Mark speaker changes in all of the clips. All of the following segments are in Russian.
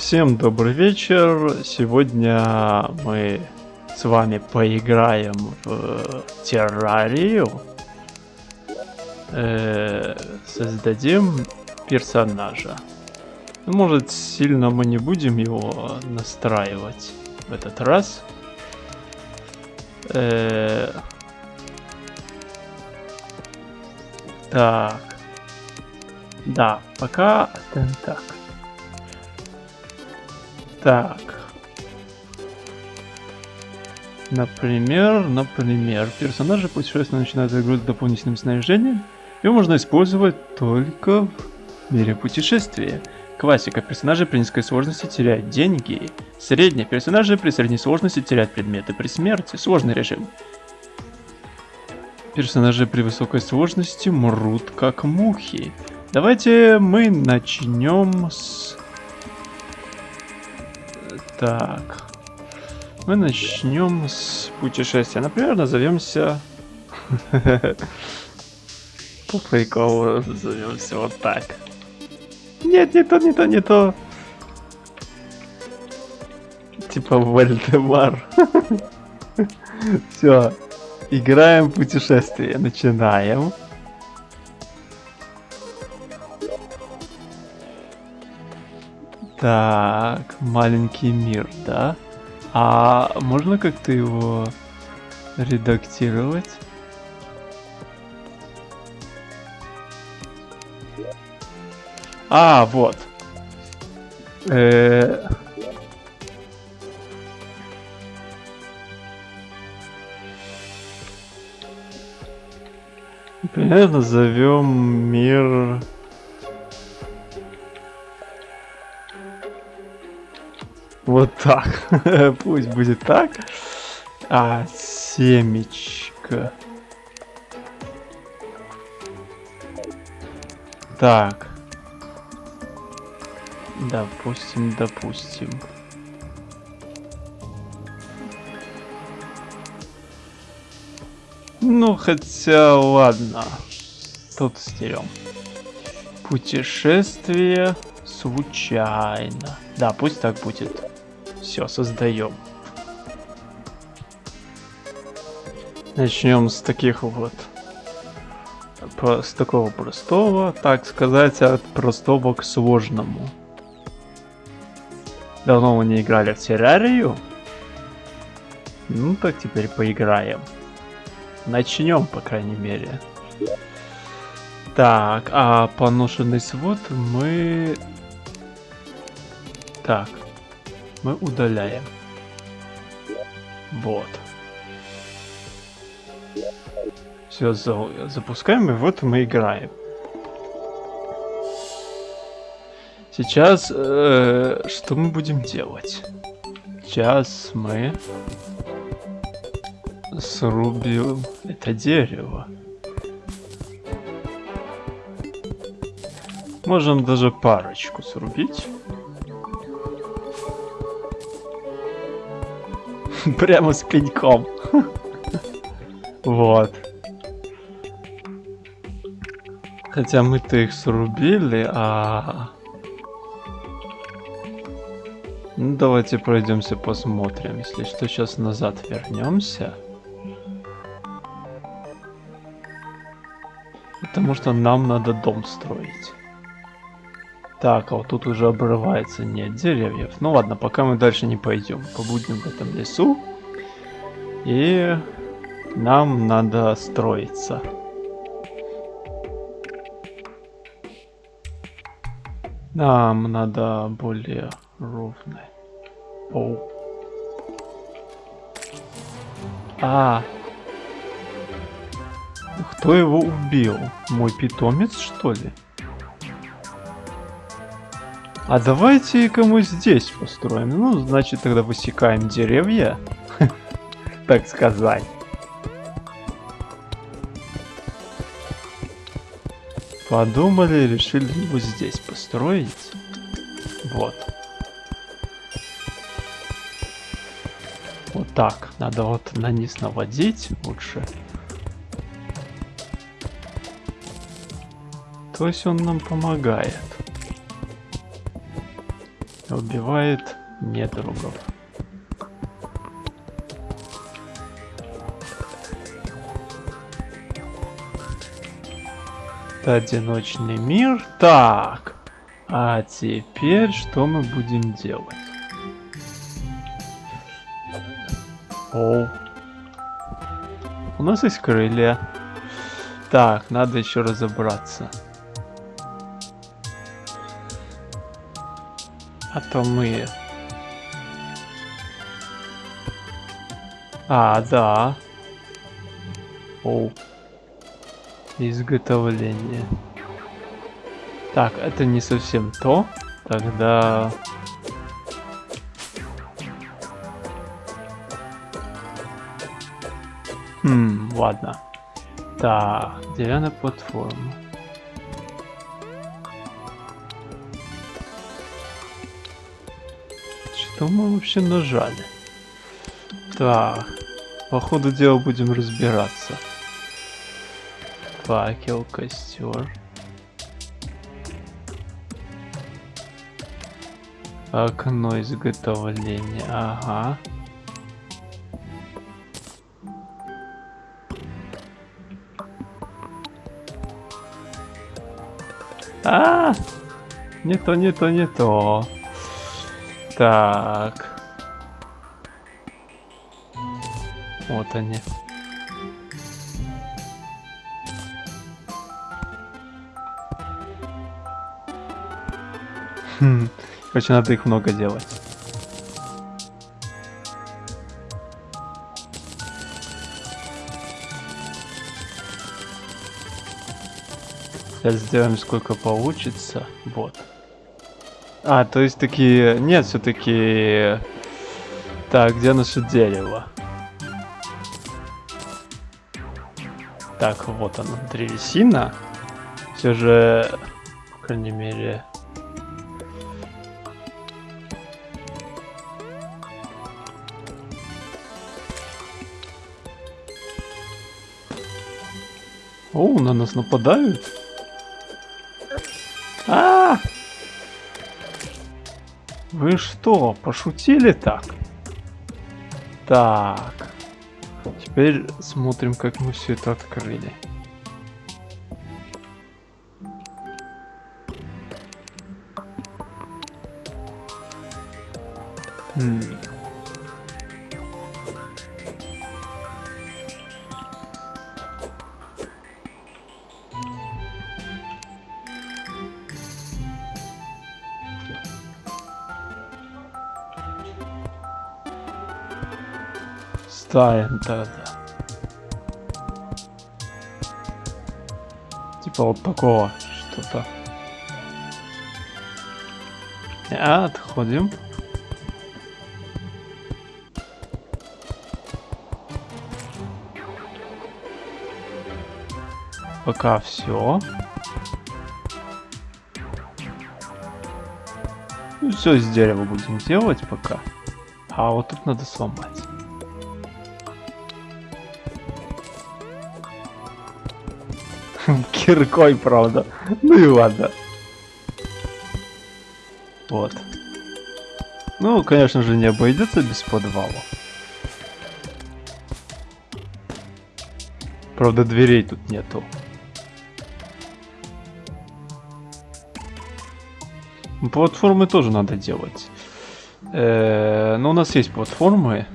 Speaker 1: Всем добрый вечер. Сегодня мы с вами поиграем в террарию. Э, создадим персонажа. Ну, может, сильно мы не будем его настраивать в этот раз. Э, так. Да, пока так. Так. Например, например, персонажи путешествия начинают игру с дополнительным снаряжением. Его можно использовать только в мире путешествия. Классика. Персонажи при низкой сложности теряют деньги. Средняя. Персонажи при средней сложности теряют предметы при смерти. Сложный режим. Персонажи при высокой сложности мрут как мухи. Давайте мы начнем с так. Мы начнем с путешествия. Например, назовемся... По приколу назовемся вот так. Нет, не то, не то, не то. Типа Вальдемар. Все. Играем путешествие. Начинаем. Так, маленький мир, да? А можно как-то его редактировать? А, вот. Э -э Например, назовем мир Вот так. Пусть будет так. А, семечко. Так. Допустим, допустим. Ну, хотя, ладно. Тут стерем. Путешествие случайно. Да, пусть так будет. Все, создаем. Начнем с таких вот с такого простого, так сказать, от простого к сложному. Давно мы не играли в террарию. Ну так теперь поиграем. Начнем, по крайней мере. Так, а поношенный свод мы... Так, мы удаляем. Вот. Все, запускаем, и вот мы играем. Сейчас э, что мы будем делать? Сейчас мы срубим это дерево. Можем даже парочку срубить. Прямо с пеньком. Вот. Хотя мы-то их срубили, а... Ну, давайте пройдемся, посмотрим. Если что, сейчас назад вернемся. Потому что нам надо дом строить. Так, а вот тут уже обрывается, нет деревьев. Ну ладно, пока мы дальше не пойдем. Побудем в этом лесу. И нам надо строиться. Нам надо более ровно. Оу. А. Кто его убил? Мой питомец, что ли? А давайте-ка мы здесь построим. Ну, значит, тогда высекаем деревья. Так сказать. Подумали, решили его здесь построить. Вот. Вот так. Надо вот на низ наводить лучше. То есть он нам помогает. Убивает недругов. Это одиночный мир. Так. А теперь что мы будем делать? О. У нас есть крылья. Так, надо еще разобраться. А то мы... А, да. О. Изготовление. Так, это не совсем то. Тогда... Хм, ладно. Так, деревянная платформа. Что мы вообще нажали? Так, по ходу дела будем разбираться. Факел, костер. Окно изготовления, ага. А, -а, -а! не то, не то, не то. Так. Вот они. Хм. Короче, надо их много делать. Сейчас сделаем сколько получится. Вот. А, то есть такие... Нет, все-таки... Так, где наше дерево? Так, вот оно, древесина. Все же, по крайней мере... О, на нас нападают. Вы что, пошутили так? Так. Теперь смотрим, как мы все это открыли. Ставим тогда. Типа вот такого что-то. Отходим. Пока все. Ну, все из дерева будем делать пока. А вот тут надо сломать. Киркой, правда. Ну и ладно. Вот. Ну, конечно же, не обойдется без подвала. Правда, дверей тут нету. Платформы тоже надо делать. Э -э, но у нас есть платформы.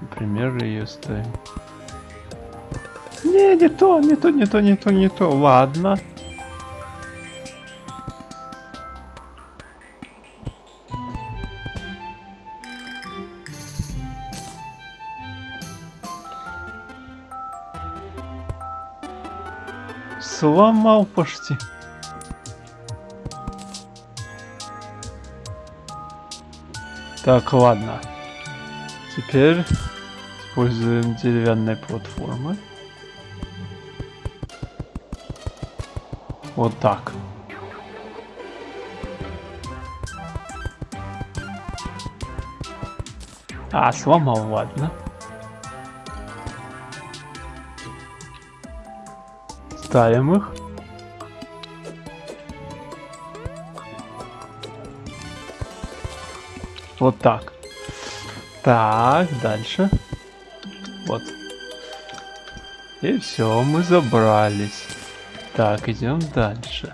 Speaker 1: Например, ее ставим. Не, не то, не то, не то, не то, не то. Ладно. Сломал почти. Так, ладно. Теперь используем деревянные платформы. Вот так. А, сломал, ладно. Ставим их. Вот так. Так, дальше. Вот. И все, мы забрались. Так, идем дальше.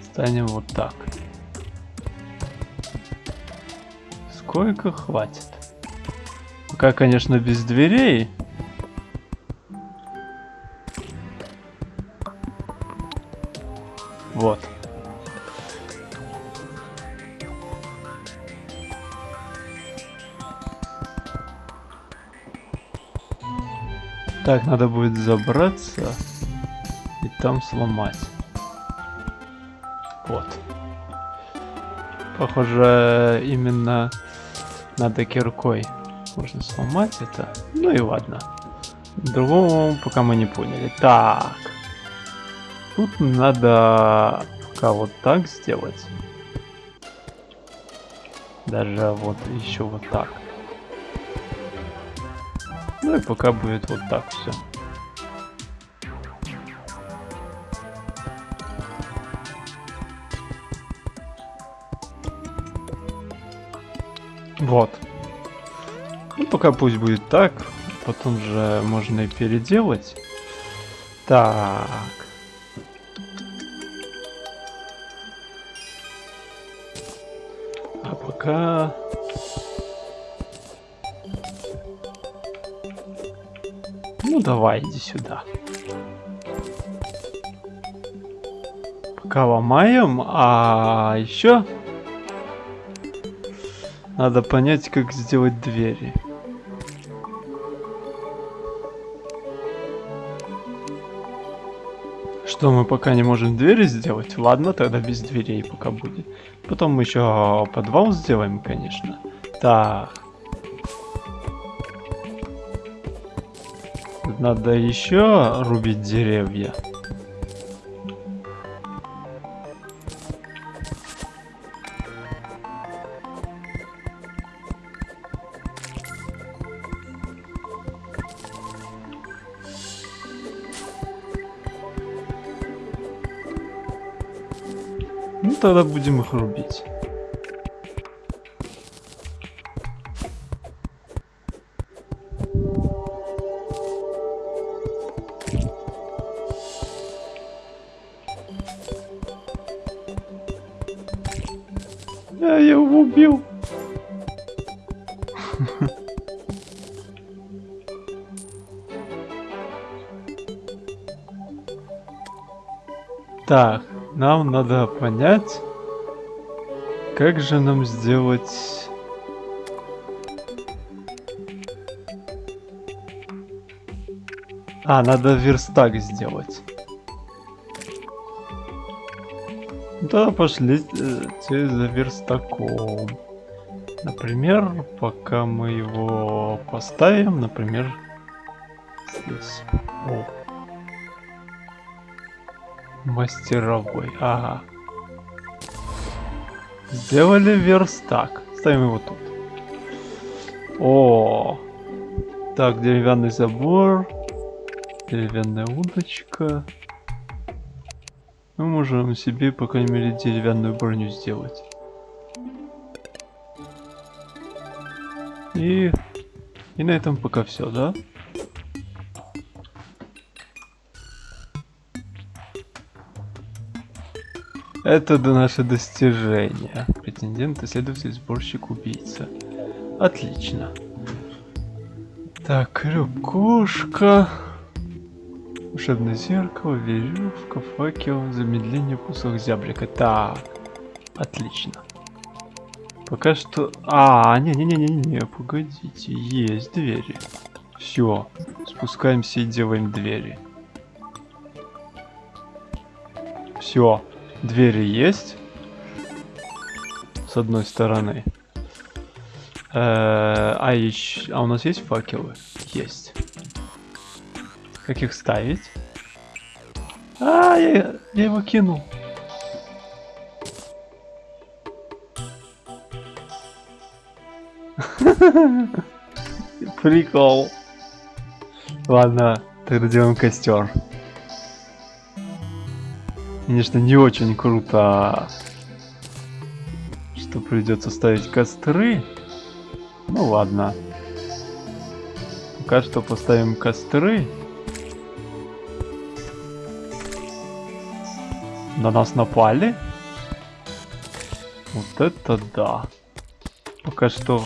Speaker 1: Станем вот так. Сколько хватит? Пока, конечно, без дверей. Вот. Так, надо будет забраться там сломать. Вот. Похоже, именно надо киркой можно сломать это. Ну и ладно. Другого пока мы не поняли. Так. Тут надо пока вот так сделать. Даже вот еще вот так. Ну и пока будет вот так все. Вот. Ну, пока пусть будет так. Потом же можно и переделать. Так. А пока... Ну давай, иди сюда. Пока ломаем, а еще надо понять, как сделать двери. Что мы пока не можем двери сделать? Ладно, тогда без дверей пока будет. Потом мы еще подвал сделаем, конечно. Так. Надо еще рубить деревья. Тогда будем их рубить. Я его убил. Так, нам надо понять, как же нам сделать... А, надо верстак сделать. Да, пошли э, за верстаком. Например, пока мы его поставим, например, здесь. Мастеровой, ага. Сделали верстак. Ставим его тут. О, так, деревянный забор, деревянная удочка. Мы можем себе, по крайней мере, деревянную броню сделать. И, и на этом пока все, да? Это наше достижение. Претендент, исследователь, сборщик, убийца. Отлично. Так, рюкошка. Волшебное зеркало, веревка, факел, замедление кусок зяблика. Так, отлично. Пока что... А, не-не-не-не-не, погодите, есть двери. Все, спускаемся и делаем двери. Все, двери есть. С одной стороны. Э -э а, еще... а у нас есть факелы? Есть. Как их ставить? А, я, я его кинул. Прикол. Ладно, тогда делаем костер. Конечно, не очень круто, что придется ставить костры. Ну ладно. Пока что поставим костры. На нас напали? Вот это да. Пока что...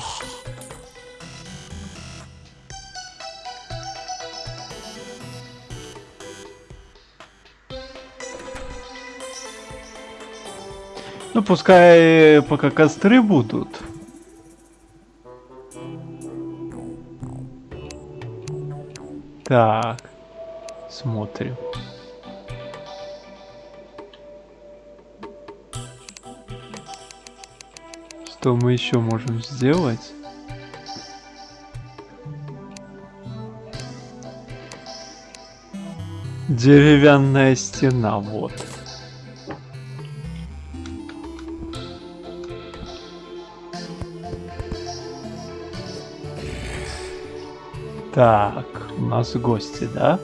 Speaker 1: Ну, пускай пока костры будут. Так, смотрим. Что мы еще можем сделать? Деревянная стена, вот. Так, у нас гости, да?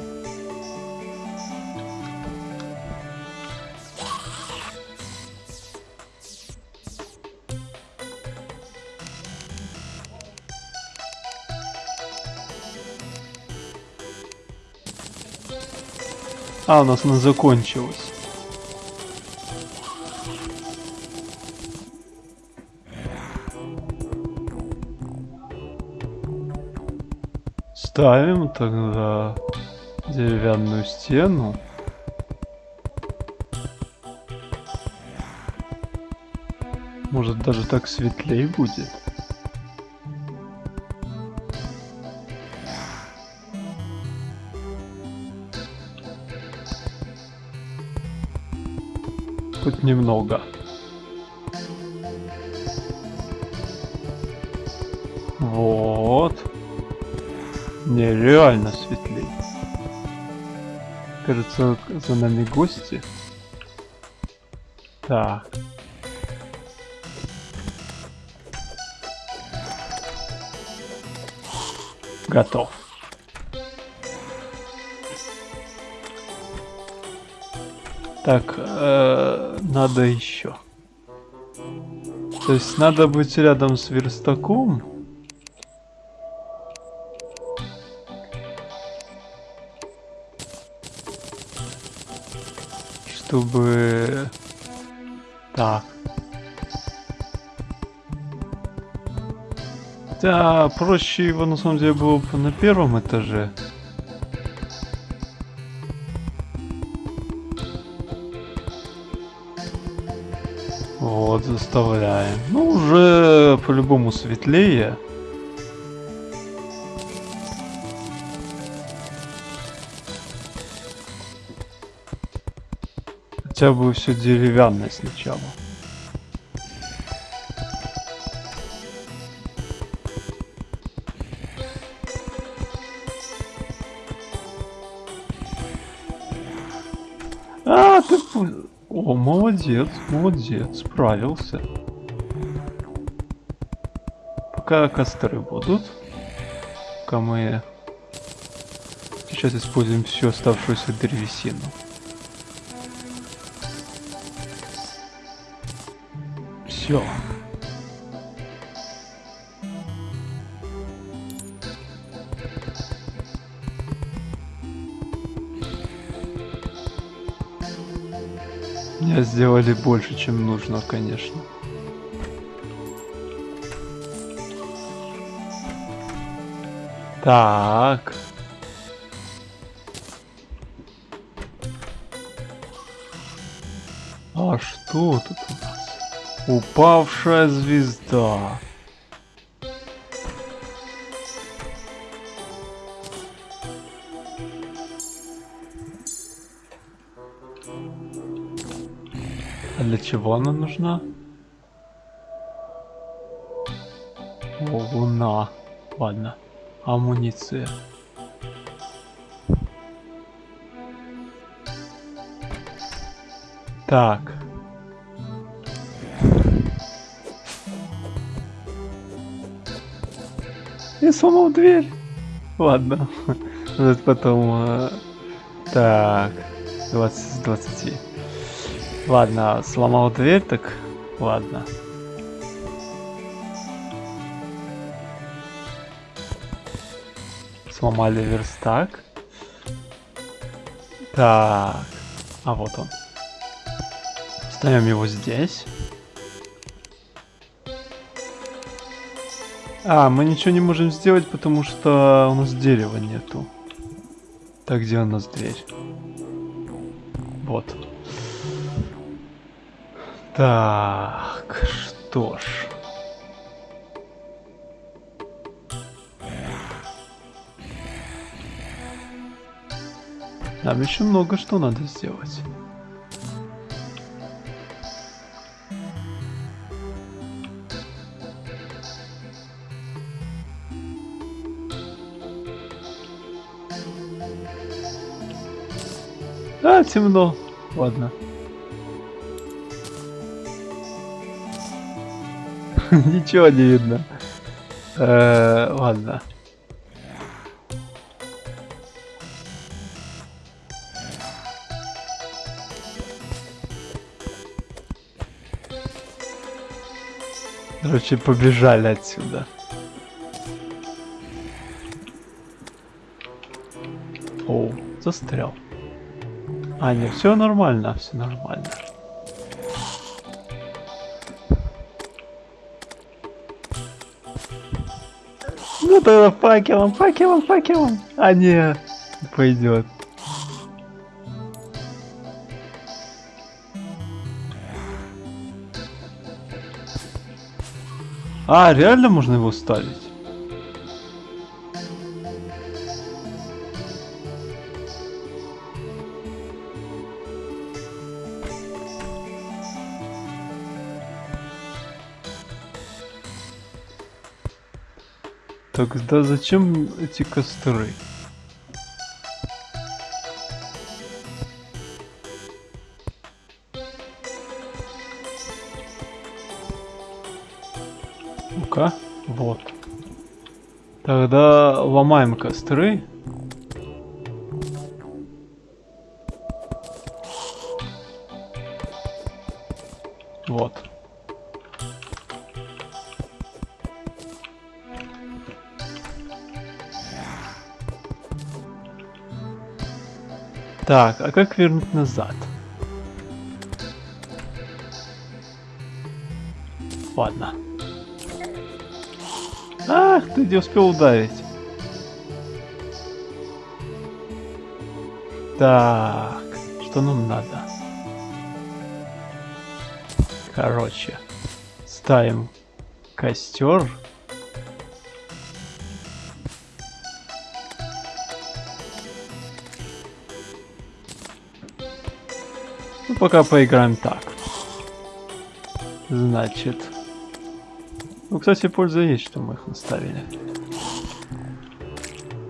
Speaker 1: А, у нас она закончилась. Ставим тогда деревянную стену. Может даже так светлее будет. Хоть немного. Нереально светлее. Кажется, за нами гости. Так. Готов. Так, э, надо еще. То есть надо быть рядом с верстаком. Чтобы... Так. Да, проще его на самом деле было бы на первом этаже. Вот, заставляем. Ну, уже по-любому светлее. Хотя бы все деревянное сначала. А, ты... О, молодец, молодец, справился. Пока костры будут. Пока мы сейчас используем всю оставшуюся древесину. Все. Мне сделали больше, чем нужно, конечно. Так. А что тут? Упавшая звезда. А для чего она нужна? О, луна. Ладно. Амуниция. Так. Я сломал дверь. Ладно. Ну, это потом... Э, так. 20 с 20. Ладно, сломал дверь, так... Ладно. Сломали верстак. Так. А вот он. Ставим его здесь. А, мы ничего не можем сделать, потому что у нас дерева нету. Так, где у нас дверь? Вот. Так, что ж. Нам еще много что надо сделать. А, темно. Ладно. Ничего не видно. Э, ладно. Короче, побежали отсюда. О, застрял. А, не, все нормально, все нормально. Ну тогда факелом, факелом, факелом. А не, пойдет. А, реально можно его ставить? Тогда зачем эти костры? Ну-ка, вот. Тогда ломаем костры. Так, а как вернуть назад? Ладно. Ах, ты не успел ударить. Так, что нам надо? Короче, ставим костер. Пока поиграем так. Значит... Ну, кстати, польза есть, что мы их наставили.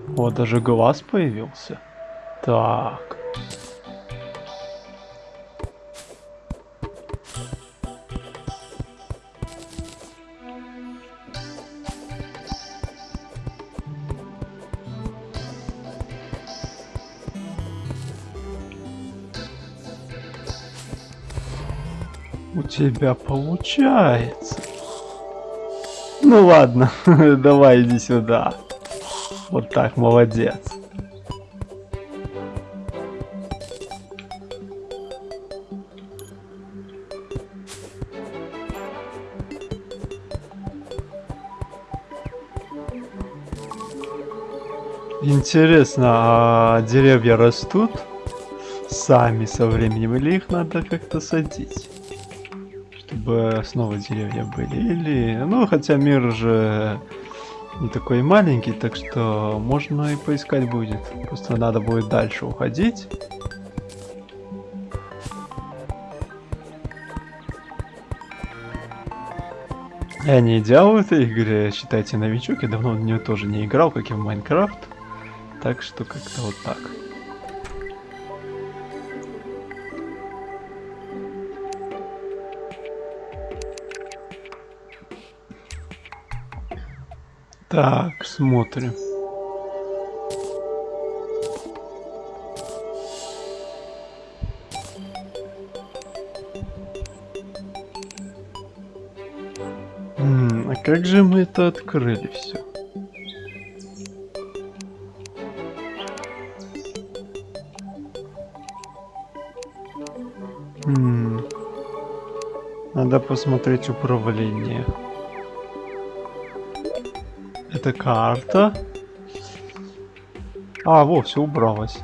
Speaker 1: Вот, даже глаз появился. Так. Тебя получается. Ну ладно, давай иди сюда. Вот так, молодец. Интересно, а деревья растут сами со временем или их надо как-то садить? Чтобы снова деревья были. Или, ну, хотя мир же не такой маленький, так что можно и поискать будет. Просто надо будет дальше уходить. Я не идеал в этой игре, считайте новичок, я давно в нее тоже не играл, как и в Майнкрафт. Так что как-то вот так. Так, смотрим. А как же мы это открыли все? Надо посмотреть управление. Это карта. А, во, все убралось.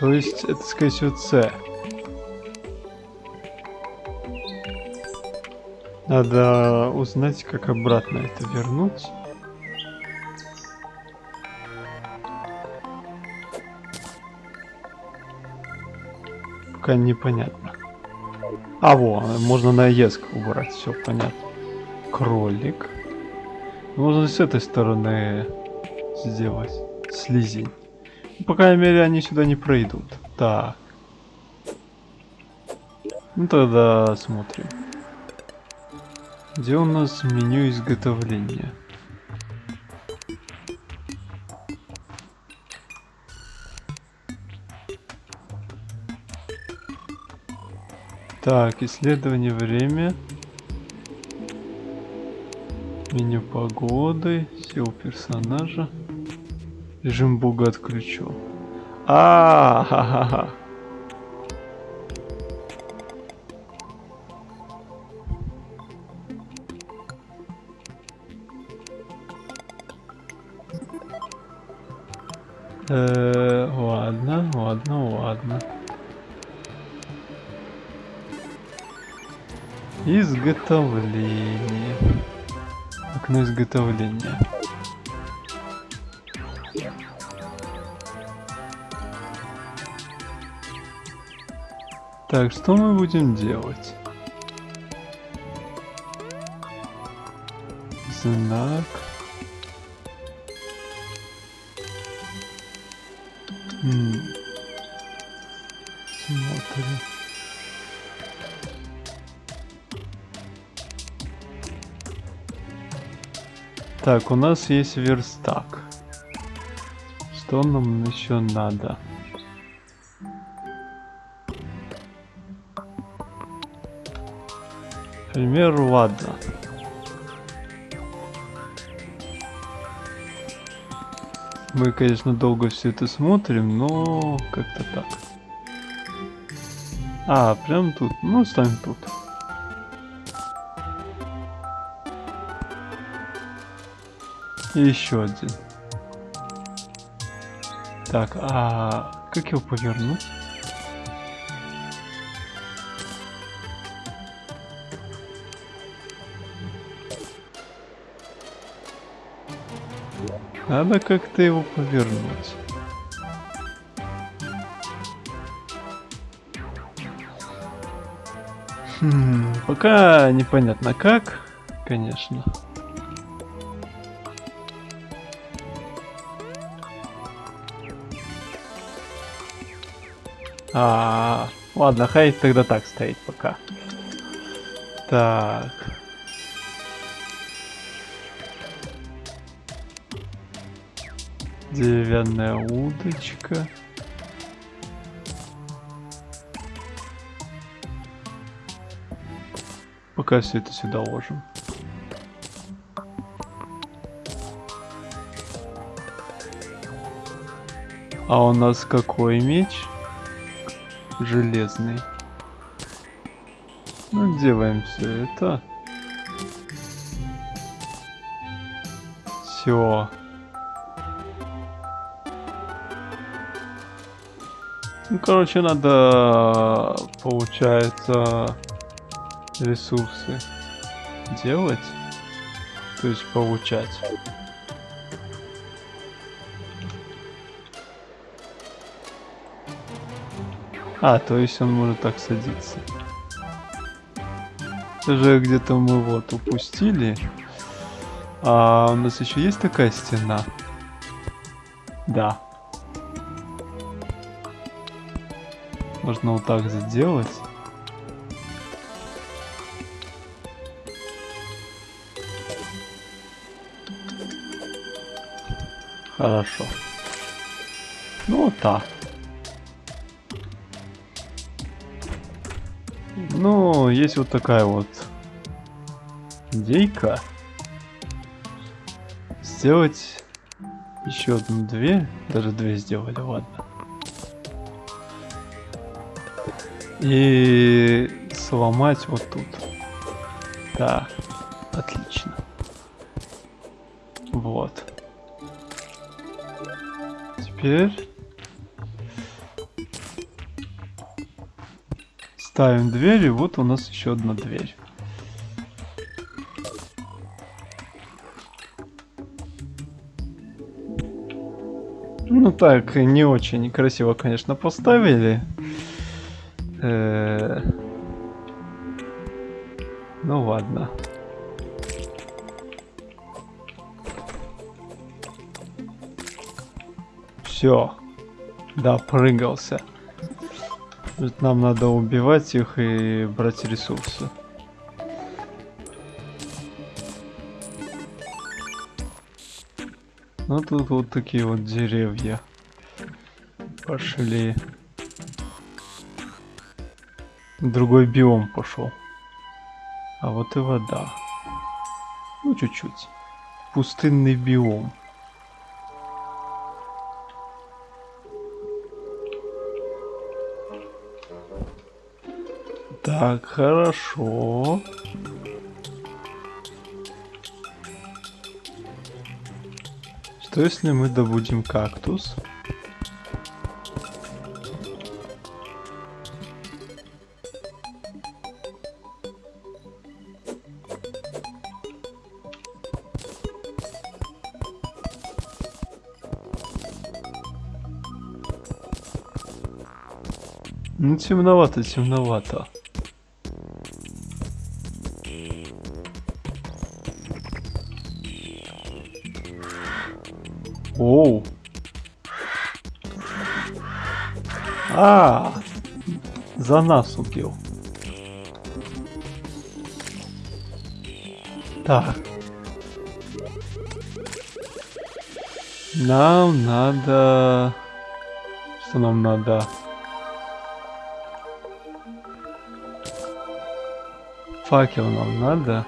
Speaker 1: То есть, это, скорее всего, С. Надо узнать, как обратно это вернуть. Пока непонятно. А, во, можно на ЕСК убрать, все понятно. Кролик. Можно с этой стороны сделать. Слизень. Ну, по крайней мере, они сюда не пройдут. Так. Ну тогда смотрим. Где у нас меню изготовления? Так, исследование время. Меню погоды, сил персонажа. Режим бога отключу. А, ха ха ха Э, ладно, ладно, ладно. Изготовление. Окно изготовления. Так, что мы будем делать? Знак. М. Так, у нас есть верстак. Что нам еще надо? примеру, ладно. Мы, конечно, долго все это смотрим, но как-то так. А, прям тут. Ну, ставим тут. И еще один. Так, а как его повернуть? Надо как-то его повернуть. Хм, пока непонятно как, конечно. А, ладно, хай тогда так стоит пока. Так. Деревянная удочка. Пока все это сюда ложим. А у нас какой меч? Железный. Ну, делаем все это. Все. Ну, короче, надо, получается, ресурсы делать, то есть получать. А, то есть он может так садиться. Даже где-то мы вот упустили. А у нас еще есть такая стена? Да. Можно вот так сделать. Хорошо. Ну вот так. Ну, есть вот такая вот идейка. Сделать еще одну дверь. Даже две сделали, ладно. И сломать вот тут. Да, отлично. Вот. Теперь ставим дверь, и вот у нас еще одна дверь. Ну так, не очень красиво, конечно, поставили. Э -э ну ладно. Все. Допрыгался. Нам надо убивать их и брать ресурсы. Ну тут вот такие вот деревья. Пошли. Другой биом пошел. А вот и вода. Ну чуть-чуть. Пустынный биом. Так, хорошо. Что если мы добудем кактус? Ну темновато, темновато. За нас убил. Так. Нам надо... Что нам надо? Факел нам надо.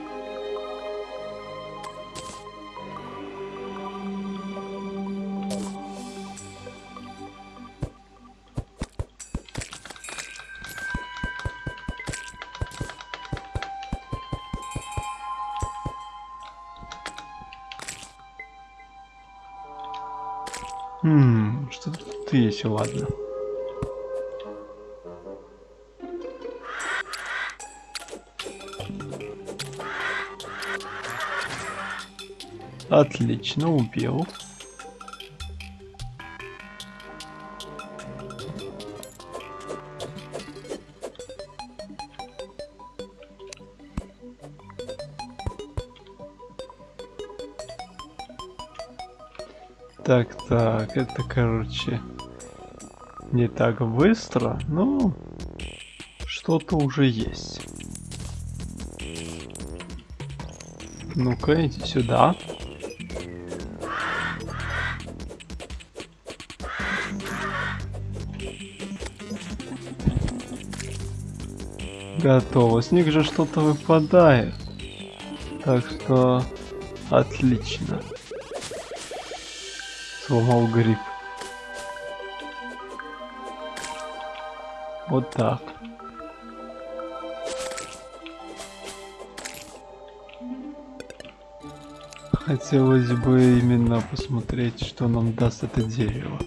Speaker 1: Отлично, убил. Так, так, это, короче, не так быстро, но что-то уже есть. Ну-ка, иди сюда. Готово. С них же что-то выпадает. Так что отлично. Сломал гриб. Вот так. Хотелось бы именно посмотреть, что нам даст это дерево.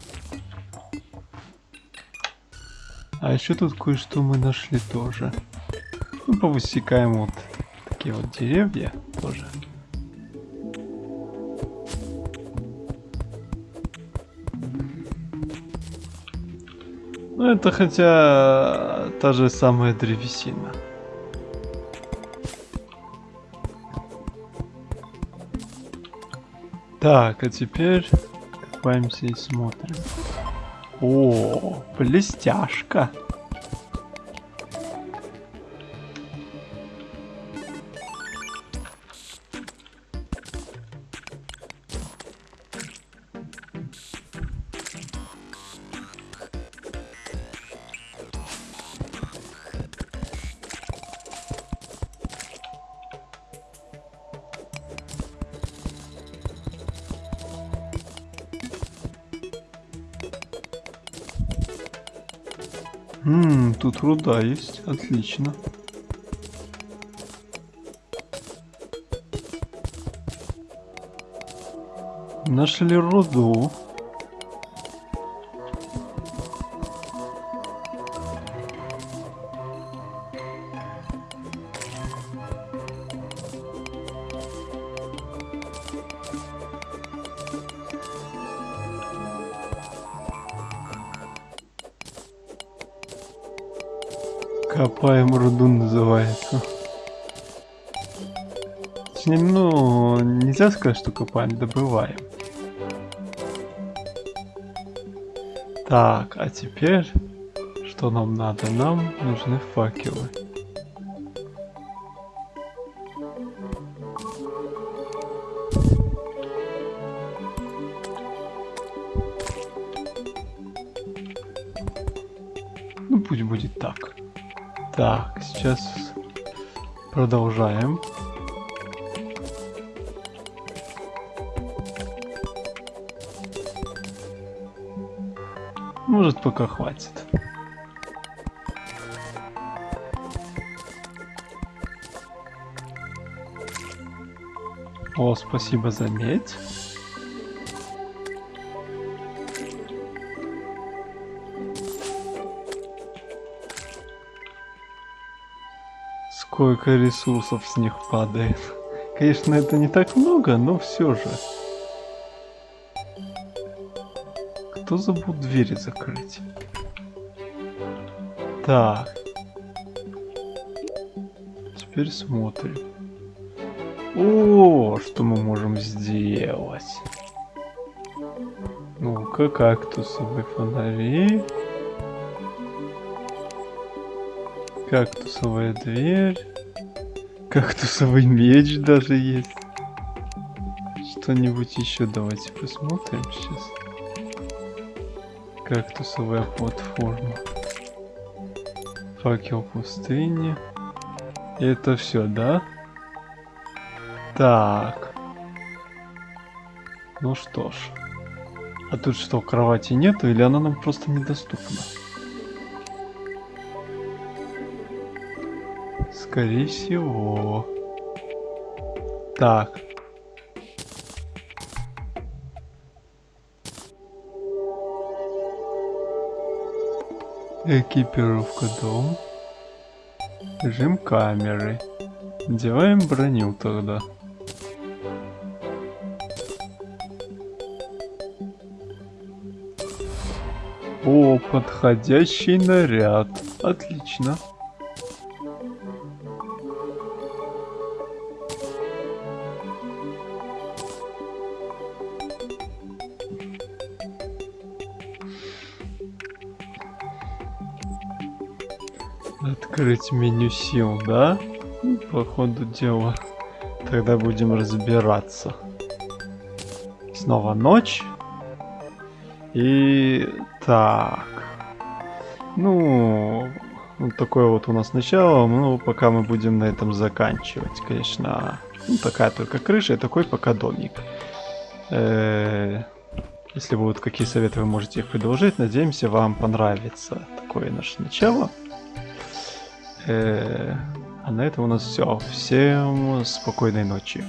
Speaker 1: А еще тут кое-что мы нашли тоже. Ну, повысекаем вот такие вот деревья тоже. Ну, это хотя та же самая древесина. Так, а теперь копаемся и смотрим. О, блестяшка. Тут руда есть, отлично. Нашли руду. Копаем руду называется. Точнее, ну, нельзя сказать, что копаем, добываем. Так, а теперь что нам надо? Нам нужны факелы. Продолжаем. Может, пока хватит. О, спасибо за медь. Сколько ресурсов с них падает. Конечно, это не так много, но все же. Кто забыл двери закрыть? Так. Теперь смотрим. О, что мы можем сделать? Ну-ка, кактусовые фонари. Кактусовая дверь. Кактусовый меч даже есть. Что-нибудь еще давайте посмотрим сейчас. Кактусовая платформа. Факел пустыни. Это все, да? Так. Ну что ж. А тут что, кровати нету или она нам просто недоступна? Скорее всего. Так. Экипировка дом. Режим камеры. Делаем броню тогда. О, подходящий наряд. Отлично. Открыть меню сил, да? По ходу дела. Тогда будем разбираться. Снова ночь. И так. Ну, вот такое вот у нас начало. Ну, пока мы будем на этом заканчивать. Конечно, ну, такая только крыша и такой пока домик. Э -э если будут какие советы, вы можете их предложить. Надеемся, вам понравится такое наше начало. Э а на этом у нас все. Всем спокойной ночи.